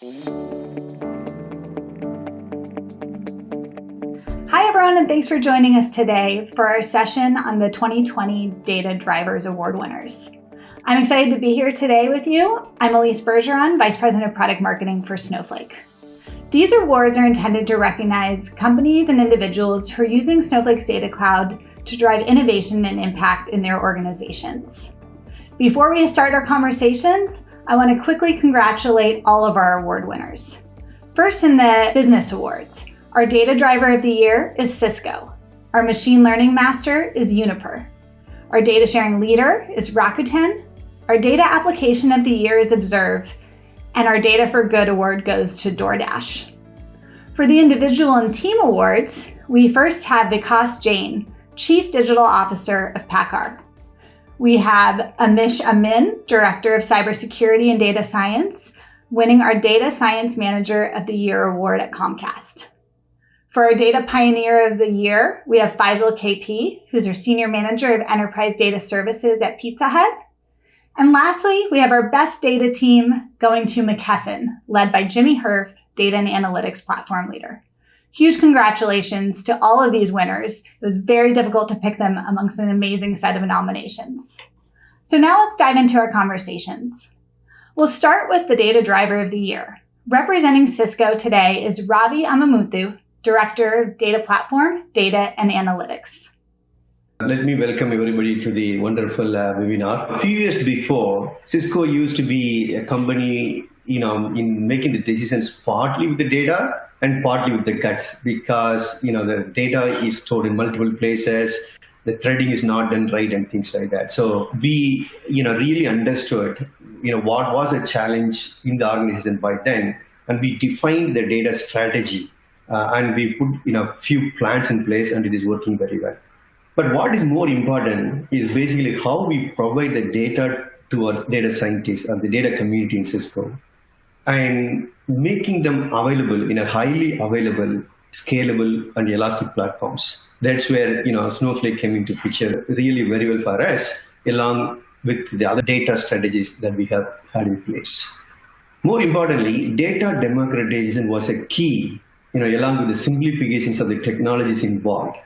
Hi, everyone, and thanks for joining us today for our session on the 2020 Data Drivers Award winners. I'm excited to be here today with you. I'm Elise Bergeron, Vice President of Product Marketing for Snowflake. These awards are intended to recognize companies and individuals who are using Snowflake's Data Cloud to drive innovation and impact in their organizations. Before we start our conversations, I want to quickly congratulate all of our award winners. First in the business awards, our data driver of the year is Cisco. Our machine learning master is Uniper. Our data sharing leader is Rakuten. Our data application of the year is Observe. And our Data for Good award goes to DoorDash. For the individual and team awards, we first have Vikas Jain, Chief Digital Officer of PACCAR. We have Amish Amin, Director of Cybersecurity and Data Science, winning our Data Science Manager of the Year award at Comcast. For our Data Pioneer of the Year, we have Faisal KP, who's our Senior Manager of Enterprise Data Services at Pizza Hut. And lastly, we have our best data team going to McKesson, led by Jimmy Herf, Data and Analytics Platform Leader. Huge congratulations to all of these winners. It was very difficult to pick them amongst an amazing set of nominations. So now let's dive into our conversations. We'll start with the data driver of the year. Representing Cisco today is Ravi Amamuthu, Director of Data Platform, Data and Analytics. Let me welcome everybody to the wonderful uh, webinar. A few years before, Cisco used to be a company, you know, in making the decisions partly with the data and partly with the guts because you know the data is stored in multiple places the threading is not done right and things like that. So we you know really understood you know what was a challenge in the organization by then and we defined the data strategy uh, and we put you know a few plans in place and it is working very well. But what is more important is basically how we provide the data to our data scientists and the data community in Cisco and making them available in a highly available, scalable, and elastic platforms. That's where you know Snowflake came into picture really very well for us, along with the other data strategies that we have had in place. More importantly, data democratization was a key, you know, along with the simplifications of the technologies involved.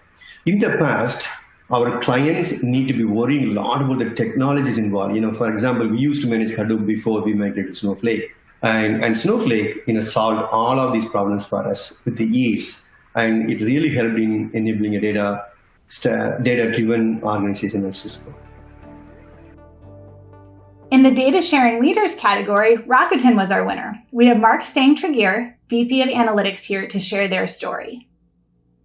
In the past, our clients need to be worrying a lot about the technologies involved. You know, for example, we used to manage Hadoop before we migrated to Snowflake. And, and Snowflake you know, solved all of these problems for us with the ease. And it really helped in enabling a data, data-driven organization at Cisco. In the data sharing leaders category, Rakuten was our winner. We have Mark Stange-Tregear, VP of Analytics here to share their story.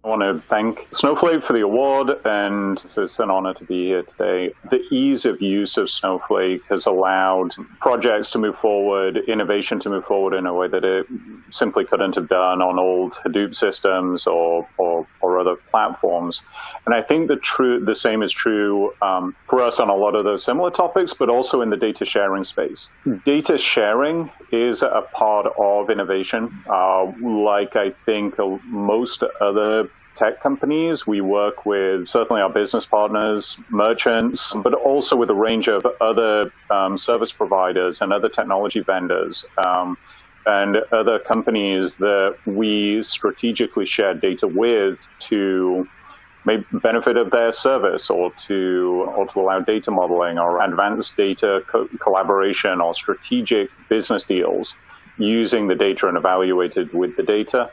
I want to thank Snowflake for the award, and it's an honor to be here today. The ease of use of Snowflake has allowed projects to move forward, innovation to move forward in a way that it simply couldn't have done on old Hadoop systems or, or, or other platforms. And I think the true the same is true um, for us on a lot of those similar topics, but also in the data sharing space. Data sharing is a part of innovation, uh, like I think most other tech companies. We work with certainly our business partners, merchants, but also with a range of other um, service providers and other technology vendors. Um, and other companies that we strategically share data with to benefit of their service or to or to allow data modeling or advanced data co- collaboration or strategic business deals using the data and evaluated with the data.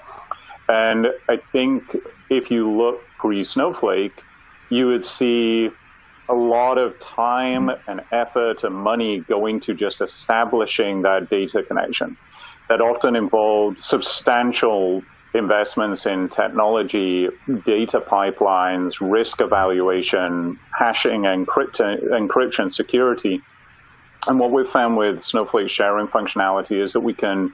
And I think if you look pre Snowflake, you would see a lot of time and effort and money going to just establishing that data connection. That often involved substantial investments in technology, data pipelines, risk evaluation, hashing, encryption, encryption security. And what we've found with Snowflake sharing functionality is that we can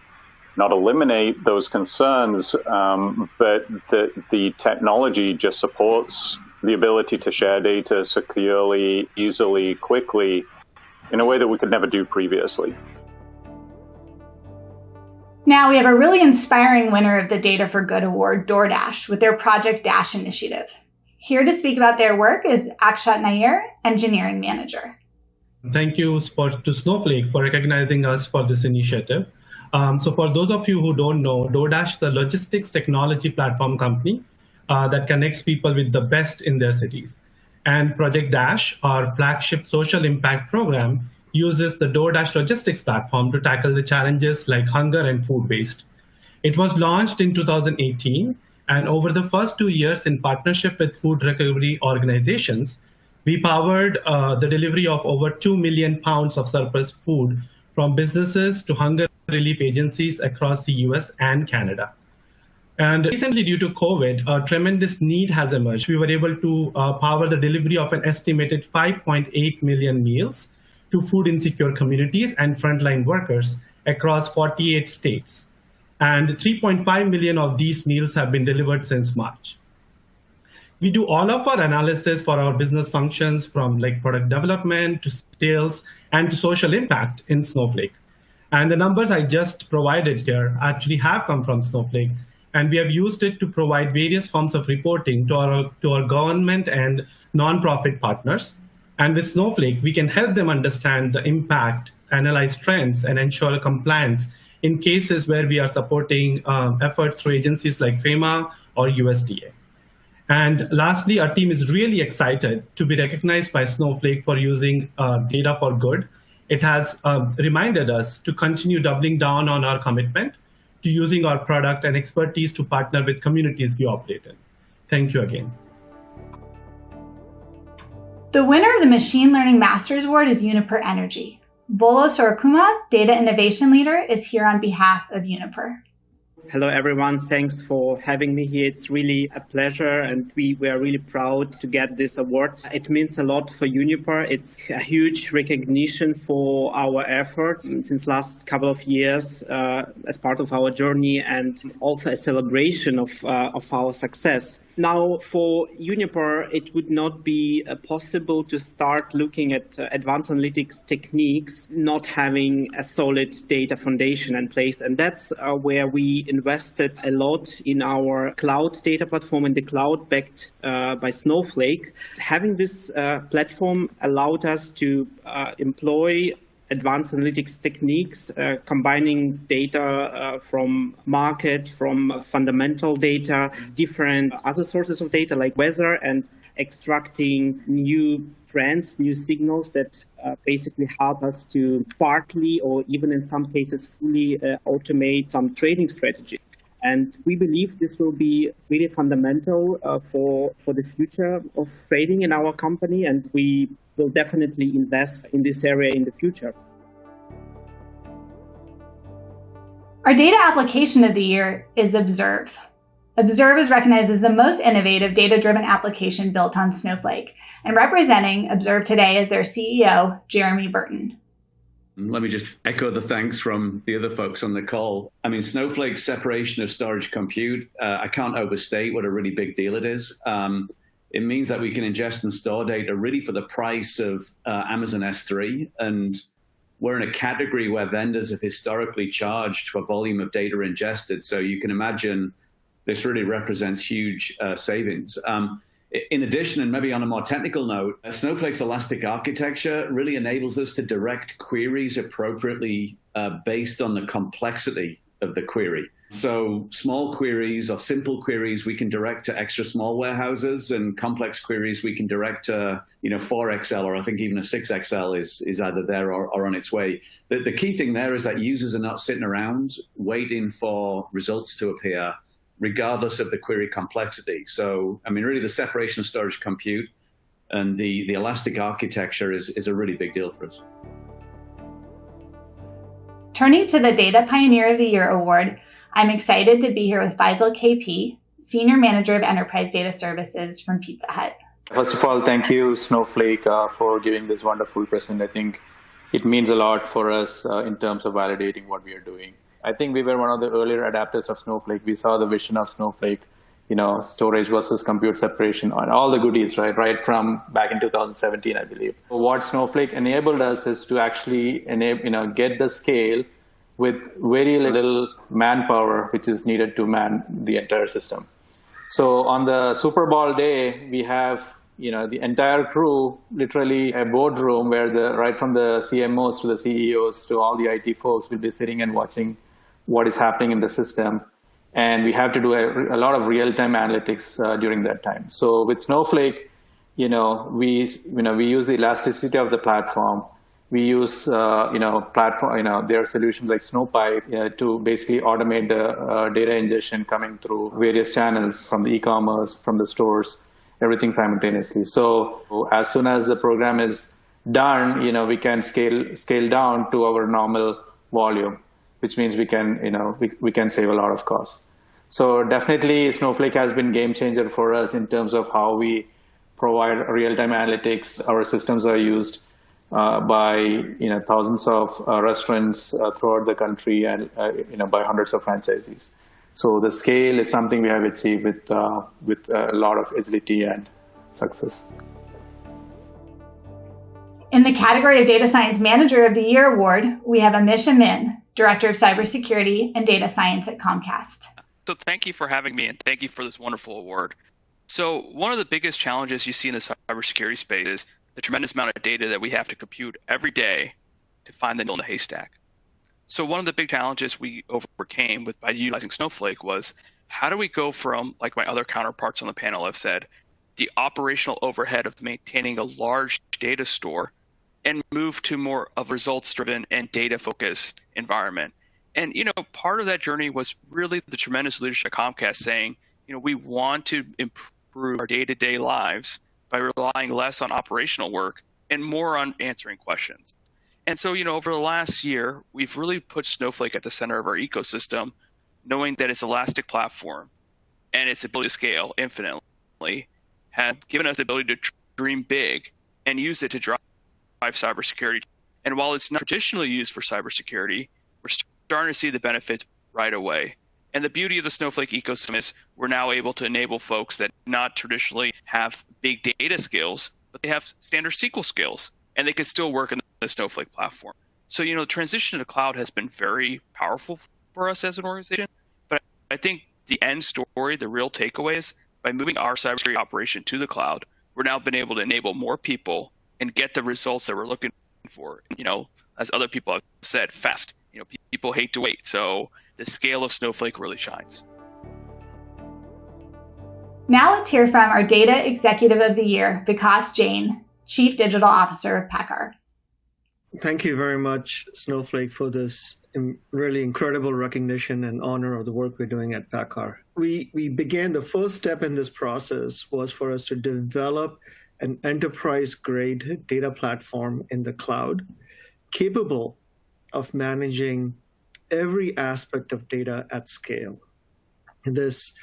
not eliminate those concerns, um, but the, the technology just supports the ability to share data securely, easily, quickly, in a way that we could never do previously. Now we have a really inspiring winner of the Data for Good Award, DoorDash, with their Project Dash initiative. Here to speak about their work is Akshat Nair, Engineering Manager. Thank you to Snowflake for recognizing us for this initiative. Um, so for those of you who don't know, DoorDash is a logistics technology platform company uh, that connects people with the best in their cities. And Project Dash, our flagship social impact program, uses the DoorDash logistics platform to tackle the challenges like hunger and food waste. It was launched in 2018, and over the first two years in partnership with food recovery organizations, we powered uh, the delivery of over 2 million pounds of surplus food from businesses to hunger relief agencies across the US and Canada. And recently, due to COVID, a tremendous need has emerged. We were able to uh, power the delivery of an estimated 5.8 million meals to food insecure communities and frontline workers across 48 states. And 3.5 million of these meals have been delivered since March. We do all of our analysis for our business functions from like product development to sales and to social impact in Snowflake. And the numbers I just provided here actually have come from Snowflake. And we have used it to provide various forms of reporting to our, to our government and nonprofit partners. And with Snowflake, we can help them understand the impact, analyze trends, and ensure compliance in cases where we are supporting uh, efforts through agencies like FEMA or USDA. And lastly, our team is really excited to be recognized by Snowflake for using uh, data for good. It has uh, reminded us to continue doubling down on our commitment to using our product and expertise to partner with communities we operate in. Thank you again. The winner of the Machine Learning Masters Award is Uniper Energy. Volo Sorokuma, Data Innovation Leader, is here on behalf of Uniper. Hello, everyone. Thanks for having me here. It's really a pleasure, and we, we are really proud to get this award. It means a lot for Uniper. It's a huge recognition for our efforts since last couple of years uh, as part of our journey, and also a celebration of, uh, of our success. Now, for Uniper, it would not be uh, possible to start looking at uh, advanced analytics techniques not having a solid data foundation in place. And that's uh, where we invested a lot in our cloud data platform in the cloud backed uh, by Snowflake. Having this uh, platform allowed us to uh, employ advanced analytics techniques, uh, combining data uh, from market, from fundamental data, different other sources of data like weather and extracting new trends, new signals that uh, basically help us to partly or even in some cases fully uh, automate some trading strategy. And we believe this will be really fundamental uh, for, for the future of trading in our company. And we will definitely invest in this area in the future. Our data application of the year is Observe. Observe is recognized as the most innovative data-driven application built on Snowflake, and representing Observe today is their CEO, Jeremy Burton. Let me just echo the thanks from the other folks on the call. I mean, Snowflake's separation of storage compute, uh, I can't overstate what a really big deal it is. Um, it means that we can ingest and store data really for the price of uh, Amazon S3. And we're in a category where vendors have historically charged for volume of data ingested. So you can imagine this really represents huge uh, savings. Um, in addition, and maybe on a more technical note, Snowflake's elastic architecture really enables us to direct queries appropriately uh, based on the complexity of the query. So small queries or simple queries we can direct to extra small warehouses, and complex queries we can direct to you know 4XL or I think even a 6XL is is either there or, or on its way. The, the key thing there is that users are not sitting around waiting for results to appear regardless of the query complexity. So, I mean, really the separation of storage compute and the, the elastic architecture is, is a really big deal for us. Turning to the Data Pioneer of the Year award, I'm excited to be here with Faisal KP, Senior Manager of Enterprise Data Services from Pizza Hut. First of all, thank you, Snowflake, uh, for giving this wonderful present. I think it means a lot for us uh, in terms of validating what we are doing. I think we were one of the earlier adapters of Snowflake. We saw the vision of Snowflake, you know, storage versus compute separation and all the goodies, right? Right from back in 2017, I believe. What Snowflake enabled us is to actually enable, you know, get the scale with very little manpower, which is needed to man the entire system. So on the Super Bowl day, we have you know the entire crew literally a boardroom where the right from the CMOs to the CEOs to all the IT folks will be sitting and watching what is happening in the system. And we have to do a, a lot of real-time analytics uh, during that time. So with Snowflake, you know, we, you know, we use the elasticity of the platform. We use, uh, you know, platform, you know, there are solutions like Snowpipe uh, to basically automate the uh, data ingestion coming through various channels from the e-commerce, from the stores, everything simultaneously. So as soon as the program is done, you know, we can scale scale down to our normal volume, which means we can, you know, we, we can save a lot of costs. So definitely Snowflake has been game changer for us in terms of how we provide real-time analytics. Our systems are used uh, by you know thousands of uh, restaurants uh, throughout the country and uh, you know by hundreds of franchisees. So the scale is something we have achieved with uh, with a lot of agility and success. In the category of Data Science Manager of the Year award, we have Amish Amin, Director of Cybersecurity and Data Science at Comcast. So thank you for having me and thank you for this wonderful award. So one of the biggest challenges you see in the cybersecurity space is the tremendous amount of data that we have to compute every day to find the needle in the haystack. So one of the big challenges we overcame with by utilizing Snowflake was how do we go from, like my other counterparts on the panel have said, the operational overhead of maintaining a large data store and move to more of results driven and data focused environment. And you know, part of that journey was really the tremendous leadership of Comcast saying, you know, we want to improve our day-to-day lives by relying less on operational work and more on answering questions. And so, you know, over the last year, we've really put Snowflake at the center of our ecosystem, knowing that its elastic platform and its ability to scale infinitely have given us the ability to dream big and use it to drive cybersecurity. And while it's not traditionally used for cybersecurity, we're starting to see the benefits right away. And the beauty of the Snowflake ecosystem is we're now able to enable folks that not traditionally have big data skills, but they have standard SQL skills, and they can still work in the Snowflake platform. So, you know, the transition to the cloud has been very powerful for us as an organization. But I think the end story, the real takeaway is by moving our cybersecurity operation to the cloud, we're now been able to enable more people and get the results that we're looking for. You know, as other people have said, fast. You know, people hate to wait. So the scale of Snowflake really shines. Now let's hear from our Data Executive of the Year, Vikas Jain, Chief Digital Officer of PACCAR. Thank you very much, Snowflake, for this really incredible recognition and honor of the work we're doing at PACCAR. We, we began, the first step in this process was for us to develop an enterprise-grade data platform in the cloud capable of managing every aspect of data at scale. This,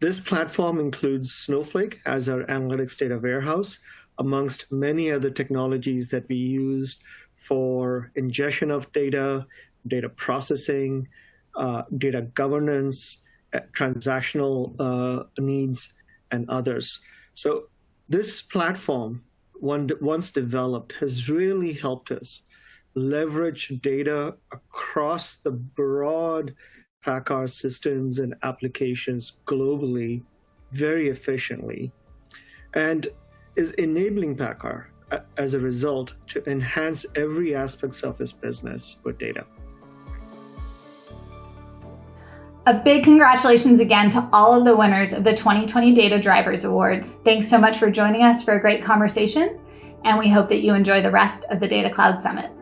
this platform includes Snowflake as our analytics data warehouse, amongst many other technologies that we use for ingestion of data, data processing, uh, data governance, uh, transactional uh, needs, and others. So this platform, one, once developed, has really helped us leverage data across the broad PACCAR systems and applications globally very efficiently and is enabling PACCAR uh, as a result to enhance every aspects of its business with data. A big congratulations again to all of the winners of the 2020 Data Drivers Awards. Thanks so much for joining us for a great conversation, and we hope that you enjoy the rest of the Data Cloud Summit.